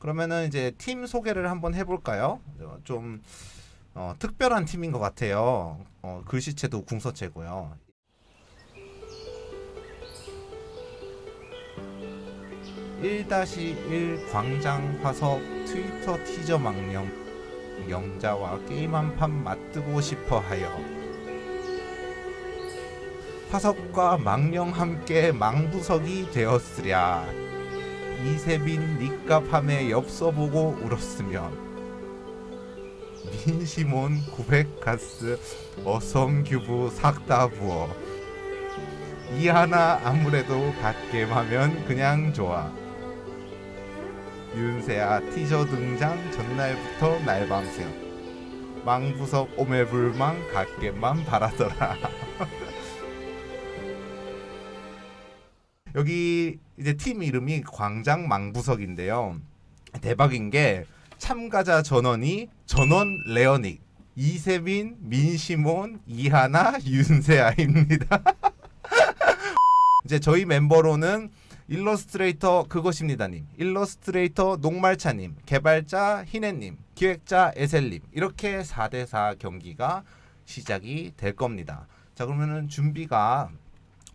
그러면은 이제 팀 소개를 한번 해볼까요? 어, 좀 어, 특별한 팀인 것 같아요. 어, 글씨체도 궁서체고요. (1-1) 광장 화석 트위터 티저 망령 영자와 게임 한 판 맞뜨고 싶어 하여 화석과 망령 함께 망부석이 되었으랴 이세빈 니값함에 엽서 보고 울었으면 민시몬 900가스 어섬규브 삭다부어 이 하나 아무래도 갓겜하면 그냥 좋아. 윤세아 티저 등장 전날부터 날밤새 망부석 오매불망 갓겜만 바라더라. 여기 이제 팀 이름이 광장 망부석인데요 대박인 게 참가자 전원이 전원 레어닉 이세빈, 민시몬, 이하나, 윤세아입니다. 이제 저희 멤버로는 일러스트레이터 그것입니다님, 일러스트레이터 녹말차님, 개발자 희네님, 기획자 에셀님 이렇게 4대4 경기가 시작이 될 겁니다. 자 그러면은 준비가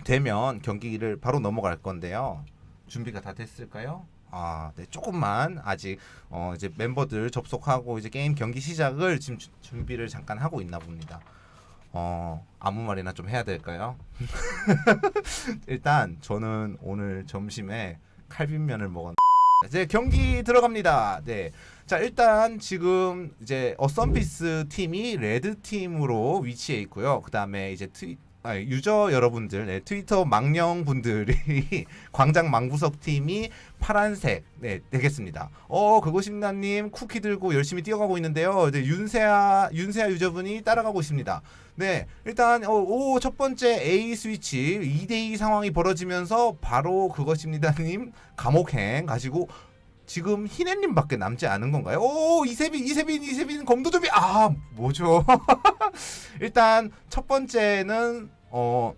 되면 경기를 바로 넘어갈 건데요. 준비가 다 됐을까요? 아, 네, 조금만 아직 어 이제 멤버들 접속하고 이제 게임 경기 시작을 지금 주, 준비를 잠깐 하고 있나 봅니다. 어, 아무 말이나 좀 해야 될까요? 일단 저는 오늘 점심에 칼빔면을 먹었 이제 경기 들어갑니다. 네. 자, 일단 지금 이제 어썸피스 팀이 red 팀으로 위치해 있고요. 그다음에 이제 트위 아, 유저 여러분들, 네, 트위터 망령 분들이 광장 망부석 팀이 파란색 네 되겠습니다. 어 그것입니다님 쿠키 들고 열심히 뛰어가고 있는데요. 이제 윤세아 윤세아 유저분이 따라가고 있습니다. 네 일단 어, 오 첫 번째 A 스위치 2대2 상황이 벌어지면서 바로 그것입니다님 감옥행 가지고 지금 희네님밖에 남지 않은 건가요? 오 이세빈 이세빈 이세빈 검도좀비 아 뭐죠? 일단 첫 번째는 어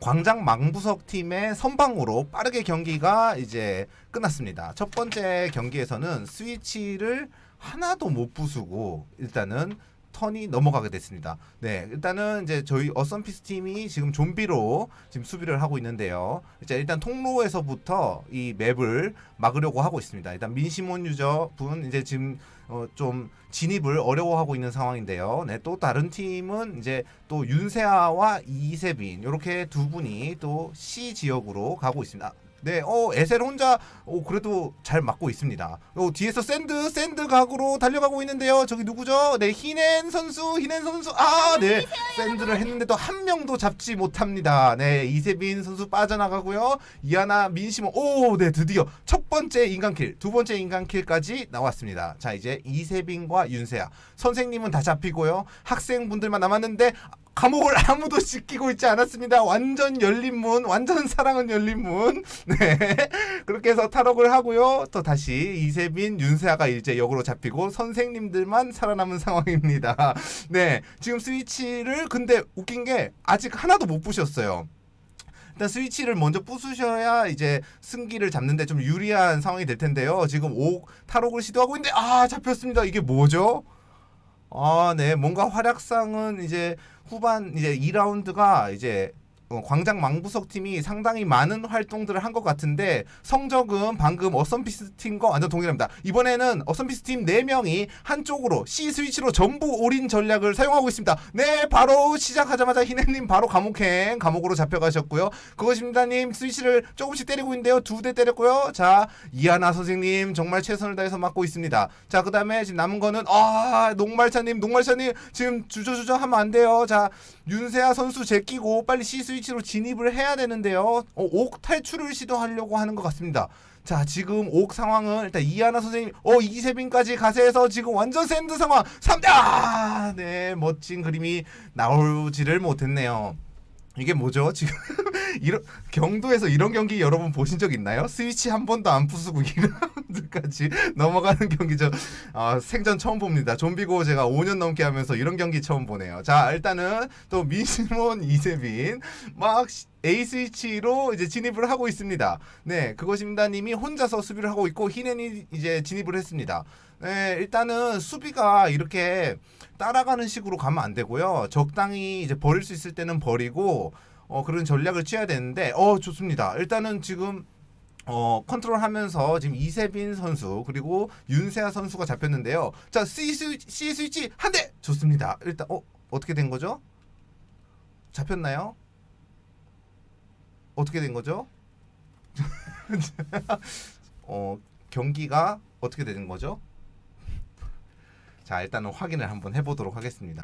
광장 망부석 팀의 선방으로 빠르게 경기가 이제 끝났습니다. 첫 번째 경기에서는 스위치를 하나도 못 부수고 일단은 턴이 넘어가게 됐습니다. 네, 일단은 이제 저희 어썸피스 팀이 지금 좀비로 지금 수비를 하고 있는데요. 이제 일단 통로에서부터 이 맵을 막으려고 하고 있습니다. 일단 민시몬 유저 분 이제 지금 어 좀 진입을 어려워하고 있는 상황인데요. 네, 또 다른 팀은 이제 또 윤세아와 이세빈 이렇게 두 분이 또 C 지역으로 가고 있습니다. 네, 어, 에셀 혼자, 어, 그래도 잘 맞고 있습니다. 어, 뒤에서 샌드, 샌드 각으로 달려가고 있는데요. 저기 누구죠? 네, 히넨 선수, 히넨 선수, 아, 네. 샌드를 했는데도 한 명도 잡지 못합니다. 네, 이세빈 선수 빠져나가고요. 이하나, 민시모, 오, 네, 드디어 첫 번째 인간 kill, 두 번째 인간 kill까지 나왔습니다. 자, 이제 이세빈과 윤세아. 선생님은 다 잡히고요. 학생분들만 남았는데, 감옥을 아무도 지키고 있지 않았습니다. 완전 열린 문, 완전 사랑은 열린 문. 네. 그렇게 해서 탈옥을 하고요. 또 다시 이세빈, 윤세아가 이제 역으로 잡히고 선생님들만 살아남은 상황입니다. 네. 지금 스위치를 근데 웃긴 게 아직 하나도 못 부셨어요. 일단 스위치를 먼저 부수셔야 이제 승기를 잡는데 좀 유리한 상황이 될 텐데요. 지금 옥 탈옥을 시도하고 있는데 아 잡혔습니다. 이게 뭐죠? 아, 네. 뭔가 활약상은 이제 후반 이제 2라운드가 이제 어, 광장 망부석 팀이 상당히 많은 활동들을 한 것 같은데 성적은 방금 어썸피스 팀과 완전 동일합니다. 이번에는 어썸피스 팀 4명이 한쪽으로 C 스위치로 전부 올인 전략을 사용하고 있습니다. 네, 바로 시작하자마자 희네님 바로 감옥행 감옥으로 잡혀가셨고요. 그것입니다님 스위치를 조금씩 때리고 있는데요. 두 대 때렸고요. 자, 이하나 선생님 정말 최선을 다해서 맡고 있습니다. 자, 그 다음에 지금 남은 거는 아, 녹말차님, 녹말차님 지금 주저주저 하면 안 돼요. 자, 윤세아 선수 제끼고 빨리 C 스위치로 진입을 해야 되는데요. 어, 옥 탈출을 시도하려고 하는 것 같습니다. 자 지금 옥 상황은 일단 이하나 선생님 어 이세빈까지 가세해서 지금 완전 샌드 상황 3대 아네 멋진 그림이 나오지를 못했네요. 이게 뭐죠? 지금 이런 경도에서 이런 경기 여러분 보신 적 있나요? 스위치 한 번도 안 부수고 2 라운드까지 넘어가는 경기 저 아, 생전 처음 봅니다. 좀비고 제가 5년 넘게 하면서 이런 경기 처음 보네요. 자 일단은 또 민시몬 이세빈 막 시- A 스위치로 이제 진입을 하고 있습니다. 네, 그것입니다님이 혼자서 수비를 하고 있고 히넨이 이제 진입을 했습니다. 네, 일단은 수비가 이렇게 따라가는 식으로 가면 안 되고요. 적당히 이제 버릴 수 있을 때는 버리고 어, 그런 전략을 취해야 되는데 어 좋습니다. 일단은 지금 어 컨트롤하면서 지금 이세빈 선수 그리고 윤세아 선수가 잡혔는데요. 자 C 스위치, C 스위치 한 대 좋습니다. 일단 어 어떻게 된 거죠? 잡혔나요? 어떻게 된 거죠? 어 경기가 어떻게 되는 거죠? 자 일단은 확인을 한번 해보도록 하겠습니다.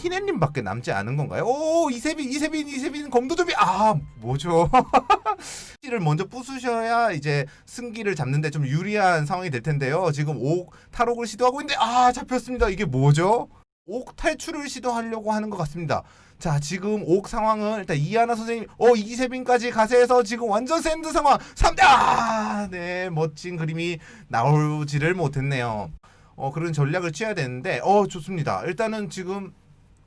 희네님밖에 남지 않은 건가요? 오 이세빈 이세빈 이세빈 검도좀비 아 뭐죠? 를 먼저 부수셔야 이제 승기를 잡는데 좀 유리한 상황이 될 텐데요. 지금 옥 탈옥을 시도하고 있는데 아 잡혔습니다. 이게 뭐죠? 옥 탈출을 시도하려고 하는 것 같습니다. 자 지금 옥 상황은 일단 이하나 선생님 어 이세빈까지 가세해서 지금 완전 샌드 상황 3대 아네 멋진 그림이 나오지를 못했네요. 어 그런 전략을 취해야 되는데 어 좋습니다. 일단은 지금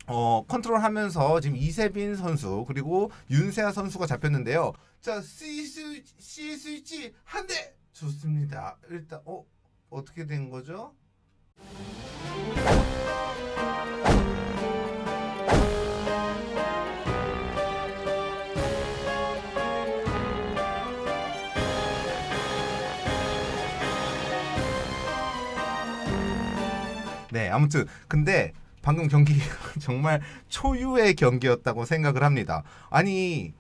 어 컨트롤하면서 지금 이세빈 선수 그리고 윤세아 선수가 잡혔는데요. 자 C 스 C 스위치 한 대 좋습니다. 일단 어 어떻게 된 거죠? 네, 아무튼 근데 방금 경기 정말 초유의 경기였다고 생각을 합니다. 아니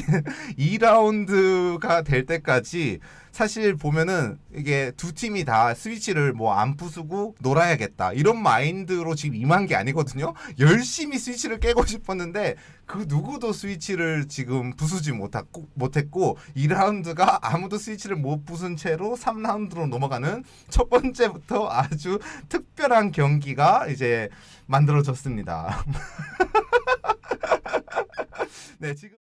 2라운드가 될 때까지 사실 보면은 이게 두 팀이 다 스위치를 뭐 안 부수고 놀아야겠다 이런 마인드로 지금 임한 게 아니거든요. 열심히 스위치를 깨고 싶었는데 그 누구도 스위치를 지금 부수지 못했고 못했고 2라운드가 아무도 스위치를 못 부순 채로 3라운드로 넘어가는 첫 번째부터 아주 특별한 경기가 이제 만들어졌습니다. 네, 지금